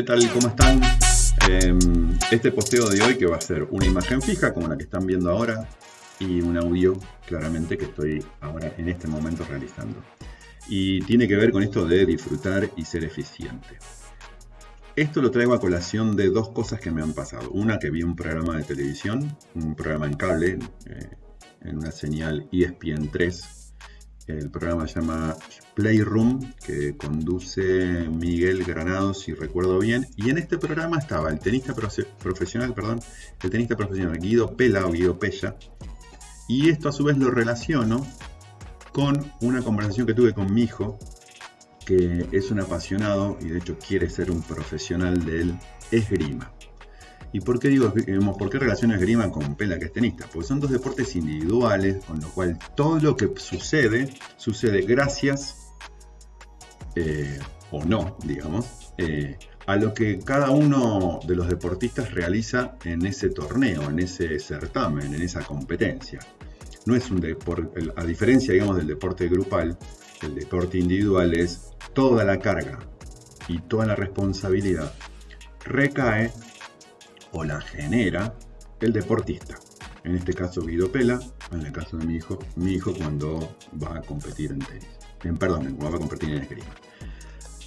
¿Qué tal? ¿Cómo están? Em, este posteo de hoy que va a ser una imagen fija como la que están viendo ahora y un audio claramente que estoy ahora en este momento realizando. Y tiene que ver con esto de disfrutar y ser eficiente. Esto lo traigo a colación de dos cosas que me han pasado. Una que vi un programa de televisión, un programa en cable, eh, en una señal ESPN 3, el programa se llama Playroom, que conduce Miguel Granados, si recuerdo bien. Y en este programa estaba el tenista profesional, perdón, el tenista profesional Guido Pela o Guido Pella. Y esto a su vez lo relaciono con una conversación que tuve con mi hijo, que es un apasionado y de hecho quiere ser un profesional del esgrima. ¿Y por qué digo, por qué relaciona esgrima con pela que es tenista? Porque son dos deportes individuales, con lo cual todo lo que sucede, sucede gracias, eh, o no, digamos, eh, a lo que cada uno de los deportistas realiza en ese torneo, en ese certamen, en esa competencia. No es un deporte, a diferencia, digamos, del deporte grupal, el deporte individual es toda la carga y toda la responsabilidad recae o la genera el deportista. En este caso Guido Pela, en el caso de mi hijo, mi hijo cuando va a competir en tenis. En, perdón, cuando va a competir en esgrima.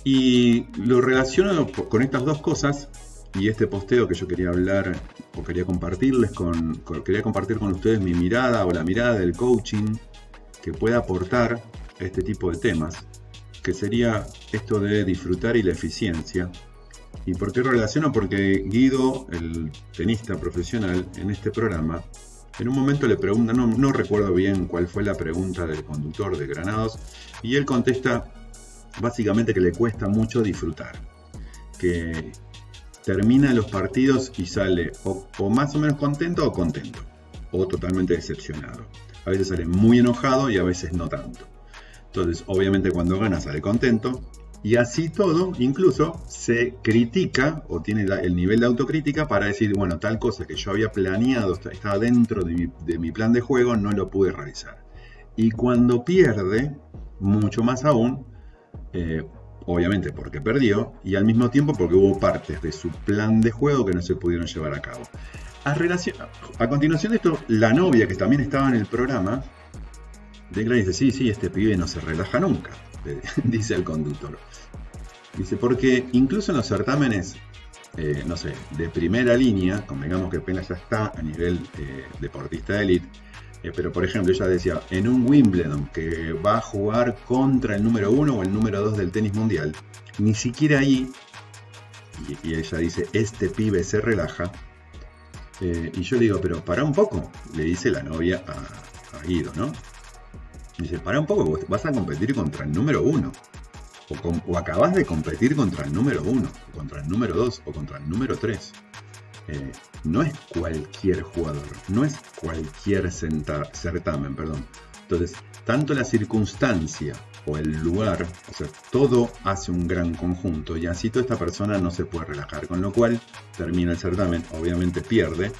Y lo relaciono con estas dos cosas y este posteo que yo quería hablar o quería compartirles con, quería compartir con ustedes mi mirada o la mirada del coaching que pueda aportar este tipo de temas, que sería esto de disfrutar y la eficiencia ¿Y por qué relaciono? Porque Guido, el tenista profesional, en este programa, en un momento le pregunta, no, recuerdo bien cuál fue la pregunta del conductor de Granados, y él contesta básicamente que le cuesta mucho disfrutar, que termina los partidos y sale o, más o menos contento o contento, o totalmente decepcionado. A veces sale muy enojado y a veces no tanto. Entonces, obviamente cuando gana sale contento, y así todo, incluso se critica o tiene el nivel de autocrítica para decir, bueno, tal cosa que yo había planeado, estaba dentro de mi, plan de juego, no lo pude realizar. Y cuando pierde, mucho más aún, eh, obviamente porque perdió, y al mismo tiempo porque hubo partes de su plan de juego que no se pudieron llevar a cabo. A, a continuación de esto, la novia que también estaba en el programa, declara y dice, sí, sí, este pibe no se relaja nunca. dice el conductor. Dice, porque incluso en los certámenes, eh, no sé, de primera línea, convengamos que apenas ya está a nivel eh, deportista de eh, pero por ejemplo, ella decía, en un Wimbledon que va a jugar contra el número uno o el número dos del tenis mundial, ni siquiera ahí, y, ella dice, este pibe se relaja, y yo digo, pero para un poco, le dice la novia a Guido, ¿no? Dice, para un poco, vas a competir contra el número uno. O, acabas de competir contra el número uno, o contra el número dos, o contra el número tres. Eh, no es cualquier jugador, no es cualquier certamen, perdón. Entonces, tanto la circunstancia o el lugar, o sea, todo hace un gran conjunto y así toda esta persona no se puede relajar, con lo cual termina el certamen, obviamente pierde,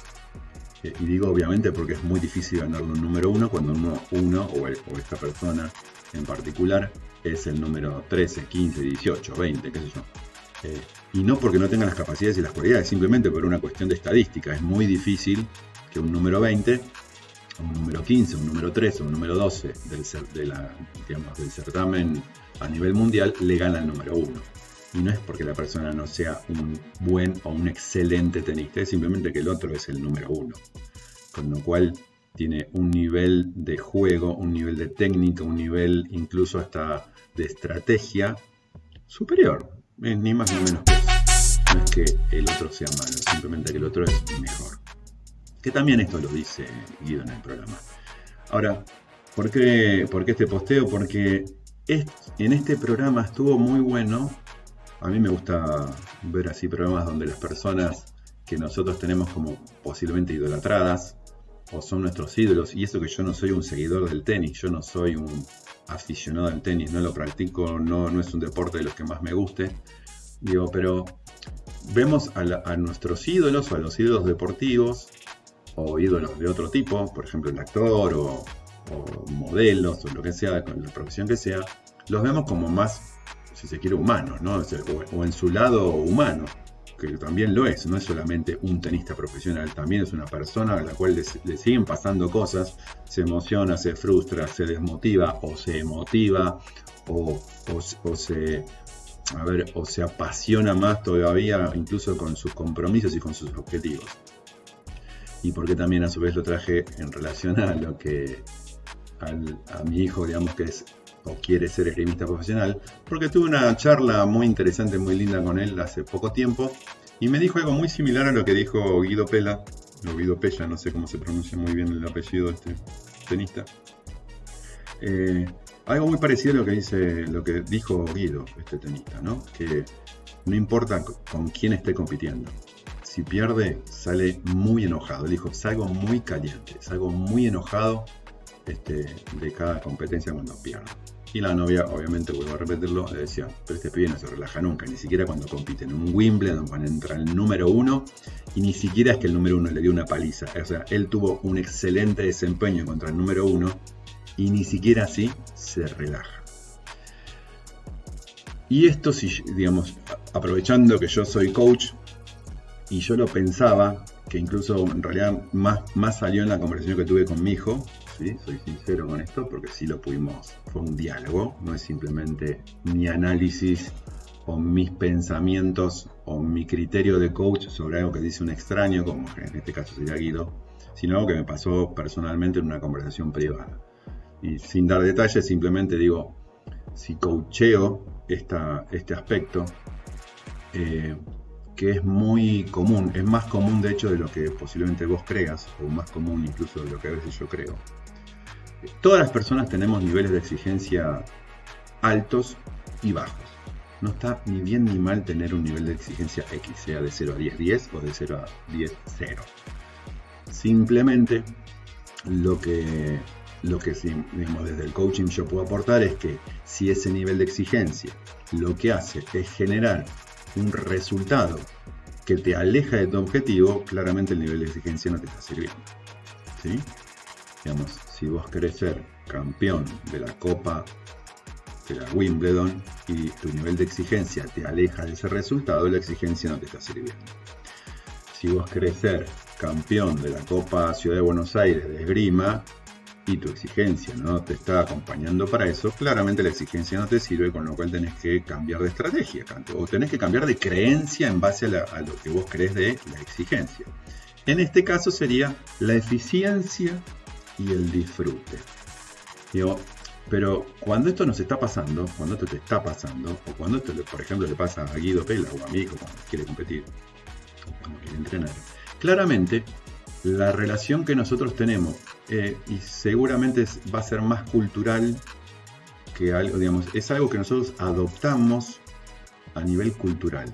y digo obviamente porque es muy difícil ganarle un número uno cuando uno, uno o, esta persona en particular es el número 13, 15, 18, 20, qué sé yo. Eh, y no porque no tenga las capacidades y las cualidades, simplemente por una cuestión de estadística. Es muy difícil que un número 20, un número 15, un número 13, un número 12 del, de la, del certamen a nivel mundial le gane al número 1 y no es porque la persona no sea un buen o un excelente tenista, es simplemente que el otro es el número uno. Con lo cual tiene un nivel de juego, un nivel de técnica, un nivel incluso hasta de estrategia superior. ni más ni menos que eso. No es que el otro sea malo, simplemente que el otro es mejor. Que también esto lo dice Guido en el programa. Ahora, ¿por qué, por qué este posteo? Porque en este programa estuvo muy bueno a mí me gusta ver así programas donde las personas que nosotros tenemos como posiblemente idolatradas o son nuestros ídolos, y eso que yo no soy un seguidor del tenis, yo no soy un aficionado al tenis, no lo practico, no, no es un deporte de los que más me guste, digo, pero vemos a, nuestros ídolos o a los ídolos deportivos o ídolos de otro tipo, por ejemplo el actor o, o modelos o lo que sea, con la profesión que sea, los vemos como más si se quiere, humanos, ¿no? O, en su lado humano, que también lo es, no es solamente un tenista profesional, también es una persona a la cual le, siguen pasando cosas, se emociona, se frustra, se desmotiva o se emotiva o, o se a ver, o se apasiona más todavía incluso con sus compromisos y con sus objetivos. Y porque también a su vez lo traje en relación a lo que a mi hijo, digamos que es o quiere ser esgrimista profesional, porque tuve una charla muy interesante, muy linda con él hace poco tiempo, y me dijo algo muy similar a lo que dijo Guido Pela, o Guido Pella, no sé cómo se pronuncia muy bien el apellido de este tenista. Eh, algo muy parecido a lo que dice, lo que dijo Guido, este tenista, ¿no? Que no importa con quién esté compitiendo. Si pierde, sale muy enojado. Él dijo, salgo muy caliente, salgo muy enojado este, de cada competencia cuando pierde. Y la novia, obviamente, vuelvo a repetirlo, le decía, pero este pibe no se relaja nunca, ni siquiera cuando compite en un Wimbledon, cuando entra el número uno, y ni siquiera es que el número uno le dio una paliza. O sea, él tuvo un excelente desempeño contra el número uno, y ni siquiera así se relaja. Y esto, si, digamos, aprovechando que yo soy coach y yo lo pensaba, que incluso en realidad más, más salió en la conversación que tuve con mi hijo, ¿sí? soy sincero con esto, porque sí lo pudimos, fue un diálogo, no es simplemente mi análisis o mis pensamientos o mi criterio de coach sobre algo que dice un extraño, como en este caso sería Guido, sino algo que me pasó personalmente en una conversación privada y sin dar detalles, simplemente digo, si coacheo este aspecto, eh, que es muy común, es más común de hecho de lo que posiblemente vos creas, o más común incluso de lo que a veces yo creo. Todas las personas tenemos niveles de exigencia altos y bajos. No está ni bien ni mal tener un nivel de exigencia X, sea de 0 a 10, 10 o de 0 a 10, 0. Simplemente lo que lo que digamos, desde el coaching yo puedo aportar es que si ese nivel de exigencia lo que hace es generar un resultado que te aleja de tu objetivo, claramente el nivel de exigencia no te está sirviendo. ¿sí? Digamos, si vos querés ser campeón de la Copa de la Wimbledon y tu nivel de exigencia te aleja de ese resultado, la exigencia no te está sirviendo. Si vos querés ser campeón de la Copa Ciudad de Buenos Aires de esgrima y tu exigencia no te está acompañando para eso, claramente la exigencia no te sirve, con lo cual tenés que cambiar de estrategia, o tenés que cambiar de creencia en base a, lo que vos crees de la exigencia. En este caso sería la eficiencia y el disfrute. pero cuando esto nos está pasando, cuando esto te está pasando, o cuando esto, por ejemplo, le pasa a Guido Pela o a mí cuando quiere competir, cuando quiere entrenar, claramente la relación que nosotros tenemos, eh, y seguramente va a ser más cultural que algo, digamos, es algo que nosotros adoptamos a nivel cultural,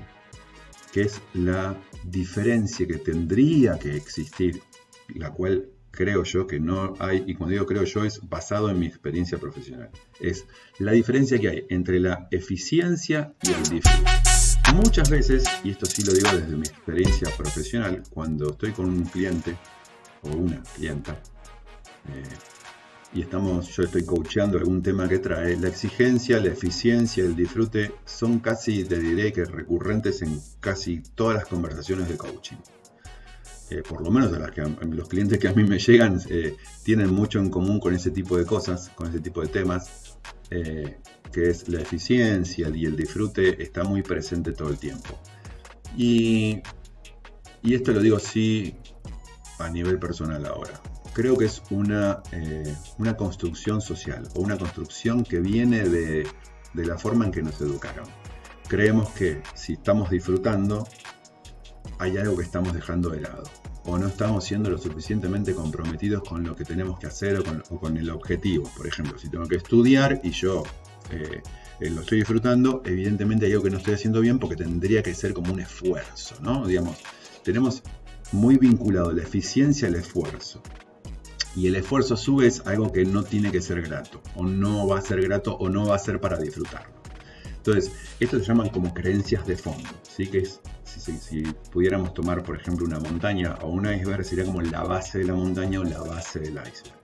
que es la diferencia que tendría que existir, la cual creo yo que no hay, y cuando digo creo yo es basado en mi experiencia profesional, es la diferencia que hay entre la eficiencia y el disfrute. Muchas veces, y esto sí lo digo desde mi experiencia profesional, cuando estoy con un cliente o una clienta eh, y estamos, yo estoy coachando algún tema que trae, la exigencia, la eficiencia, el disfrute son casi, te diré que recurrentes en casi todas las conversaciones de coaching. Eh, por lo menos las que, los clientes que a mí me llegan eh, tienen mucho en común con ese tipo de cosas, con ese tipo de temas que es la eficiencia y el disfrute, está muy presente todo el tiempo. Y, y esto lo digo así a nivel personal ahora. Creo que es una, eh, una construcción social o una construcción que viene de, de la forma en que nos educaron. Creemos que si estamos disfrutando, hay algo que estamos dejando de lado o no estamos siendo lo suficientemente comprometidos con lo que tenemos que hacer o con, el objetivo. Por ejemplo, si tengo que estudiar y yo eh, eh, lo estoy disfrutando, evidentemente hay algo que no estoy haciendo bien porque tendría que ser como un esfuerzo, ¿no? Digamos, tenemos muy vinculado la eficiencia al esfuerzo. Y el esfuerzo a su vez algo que no tiene que ser grato, o no va a ser grato, o no va a ser para disfrutarlo. Entonces, esto se llaman como creencias de fondo, si, pudiéramos tomar, por ejemplo, una montaña o un iceberg, sería como la base de la montaña o la base del iceberg.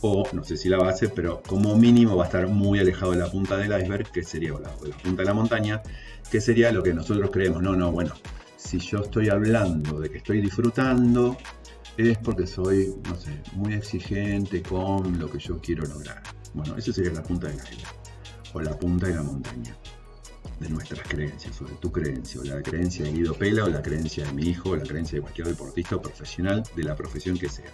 o no sé si la base, pero como mínimo va a estar muy alejado de la punta del iceberg, que sería la, la punta de la montaña, que sería lo que nosotros creemos. No, no, bueno, si yo estoy hablando de que estoy disfrutando, es porque soy, no sé, muy exigente con lo que yo quiero lograr. Bueno, eso sería la punta de la isla, o la punta de la montaña de nuestras creencias, o de tu creencia, o la creencia de Guido Pela, o la creencia de mi hijo, o la creencia de cualquier deportista o profesional de la profesión que sea.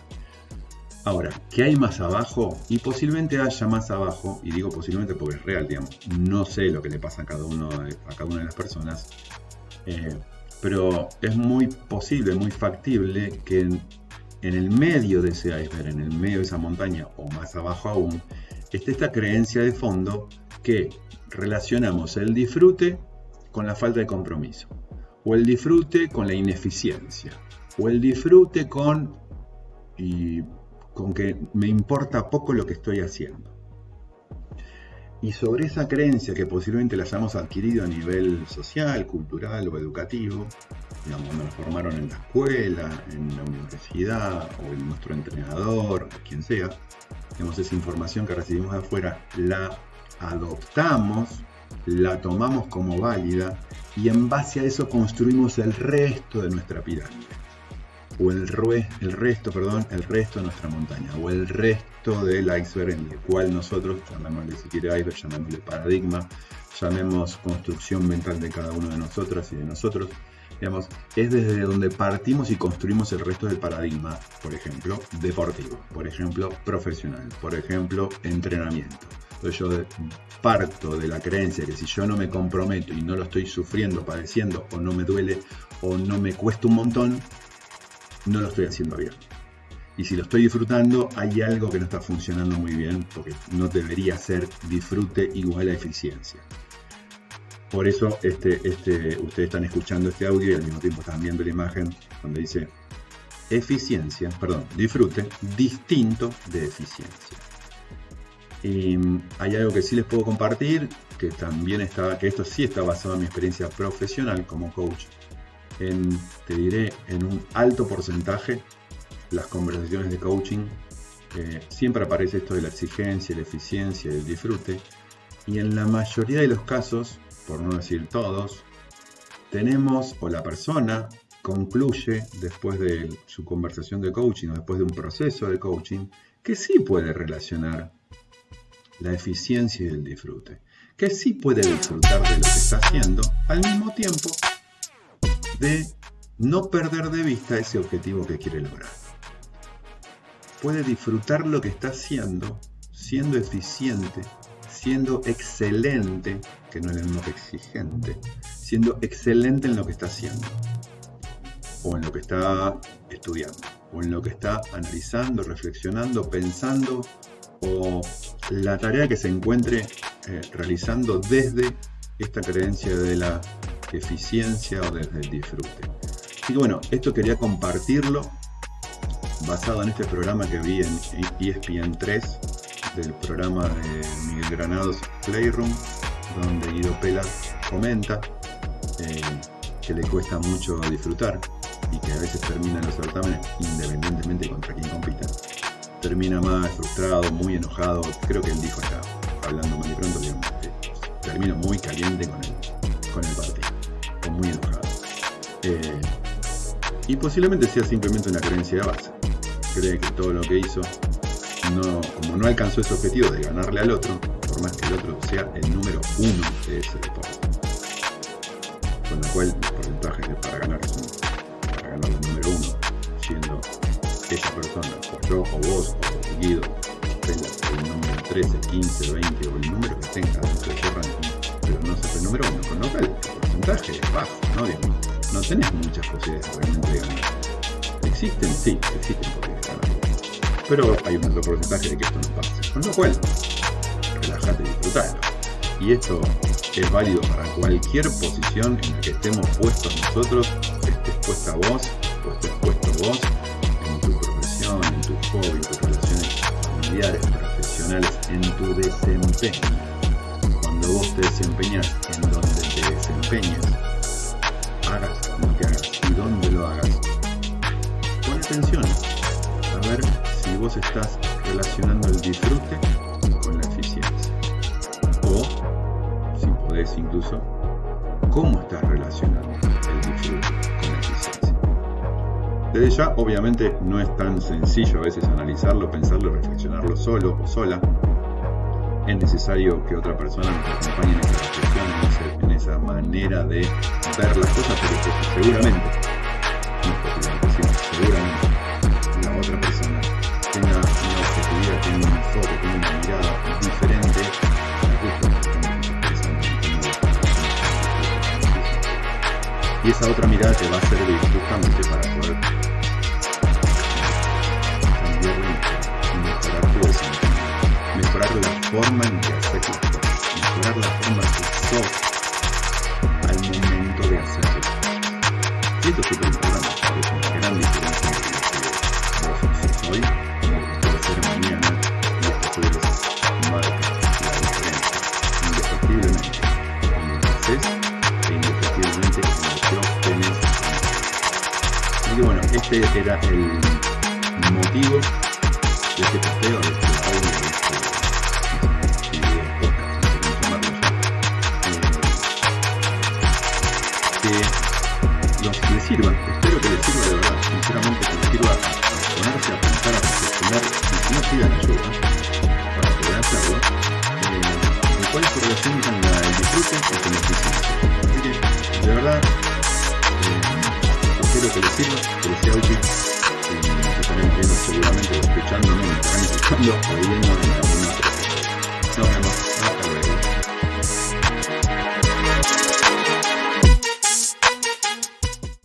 Ahora, ¿qué hay más abajo? Y posiblemente haya más abajo, y digo posiblemente porque es real, digamos, no sé lo que le pasa a cada, uno a cada una de las personas, eh, pero es muy posible, muy factible que en, en, el medio de ese iceberg, en el medio de esa montaña, o más abajo aún, esté esta creencia de fondo que relacionamos el disfrute con la falta de compromiso, o el disfrute con la ineficiencia, o el disfrute con... Y con que me importa poco lo que estoy haciendo. Y sobre esa creencia que posiblemente la hayamos adquirido a nivel social, cultural o educativo, digamos, nos formaron en la escuela, en la universidad, o en nuestro entrenador, quien sea, digamos, esa información que recibimos de afuera, la adoptamos, la tomamos como válida y en base a eso construimos el resto de nuestra pirámide. O el, el resto, perdón, el resto de nuestra montaña, o el resto del iceberg en el cual nosotros, llamémosle si quiere iceberg, llamémosle paradigma, llamemos construcción mental de cada uno de nosotras y de nosotros, digamos, es desde donde partimos y construimos el resto del paradigma, por ejemplo, deportivo, por ejemplo, profesional, por ejemplo, entrenamiento. Entonces yo parto de la creencia que si yo no me comprometo y no lo estoy sufriendo, padeciendo, o no me duele, o no me cuesta un montón, no lo estoy haciendo bien. Y si lo estoy disfrutando, hay algo que no está funcionando muy bien, porque no debería ser disfrute igual a eficiencia. Por eso este, este, ustedes están escuchando este audio y al mismo tiempo están viendo la imagen donde dice eficiencia, perdón, disfrute distinto de eficiencia. Y hay algo que sí les puedo compartir, que también está, que esto sí está basado en mi experiencia profesional como coach en, te diré, en un alto porcentaje las conversaciones de coaching. Eh, siempre aparece esto de la exigencia, la eficiencia, el disfrute. Y en la mayoría de los casos, por no decir todos, tenemos o la persona concluye después de su conversación de coaching o después de un proceso de coaching que sí puede relacionar la eficiencia y el disfrute, que sí puede disfrutar de lo que está haciendo al mismo tiempo de no perder de vista ese objetivo que quiere lograr. Puede disfrutar lo que está haciendo, siendo eficiente, siendo excelente, que no es lo mismo que exigente, siendo excelente en lo que está haciendo, o en lo que está estudiando, o en lo que está analizando, reflexionando, pensando, o la tarea que se encuentre eh, realizando desde esta creencia de la eficiencia o desde el disfrute. Y bueno, esto quería compartirlo basado en este programa que vi en ESPN 3 del programa de Miguel Granados Playroom, donde Guido Pela comenta eh, que le cuesta mucho disfrutar y que a veces termina en los certámenes, independientemente contra compita, termina más frustrado, muy enojado, creo que él dijo acá, hablando mal y pronto, termina muy caliente con el, con el partido muy enojado. Eh, y posiblemente sea simplemente una creencia de base. Cree que todo lo que hizo, no, como no alcanzó ese objetivo de ganarle al otro, por más que el otro sea el número uno de ese deporte. Con lo cual, vos, o Guido, el número 13, 15, 20 o el número que tenga dentro de ese ranking, pero no es el número uno, con lo cual porcentaje bajo, ¿no? no tenés muchas posibilidades realmente. ¿Existen? Sí, existen posibilidades. Pero hay un alto porcentaje de que esto no pase. Con lo cual, relájate y disfrutalo. Y esto es válido para cualquier posición en la que estemos puestos nosotros, estés puesta vos o estés puesto vos en tu profesión, en tu hobby, en tus profesionales, en tu desempeño. Cuando vos te desempeñas en donde te desempeñes, hagas lo que hagas y donde lo hagas, pon atención a ver si vos estás relacionando el disfrute con la eficiencia. O, si podés incluso, cómo estás relacionando el disfrute. Desde ya, obviamente, no es tan sencillo a veces analizarlo, pensarlo, reflexionarlo solo o sola. Es necesario que otra persona nos acompañe en esa reflexión, en esa manera de ver las cosas, pero seguramente, seguramente la otra persona tenga una objetividad, tenga un enfoque, tenga una mirada diferente y esa otra mirada te va a servir justamente para forma en que haces las cosas, mejorar la forma que sos al momento de hacerlo. Y esto es súper importante, es una gran diferencia entre lo vos hoy y lo que ser mañana y esto puede marca la diferencia, indefectiblemente, cuando haces e indefectiblemente cuando lo tenés. Así que bueno, este era el motivo de este posteo, Que los, les sirva, espero que les sirva de verdad, sinceramente que les sirva a ponerse a pensar, a reflexionar y si no pidan ayuda para poder hacerlo, eh, en cuál es su relación con la, el disfrute y con la eficiencia. Así que, de verdad, eh, espero que les sirva, que les sea útil y nos estaremos viendo seguramente escuchando, no, me estarán escuchando o viendo en alguna otra. Nos.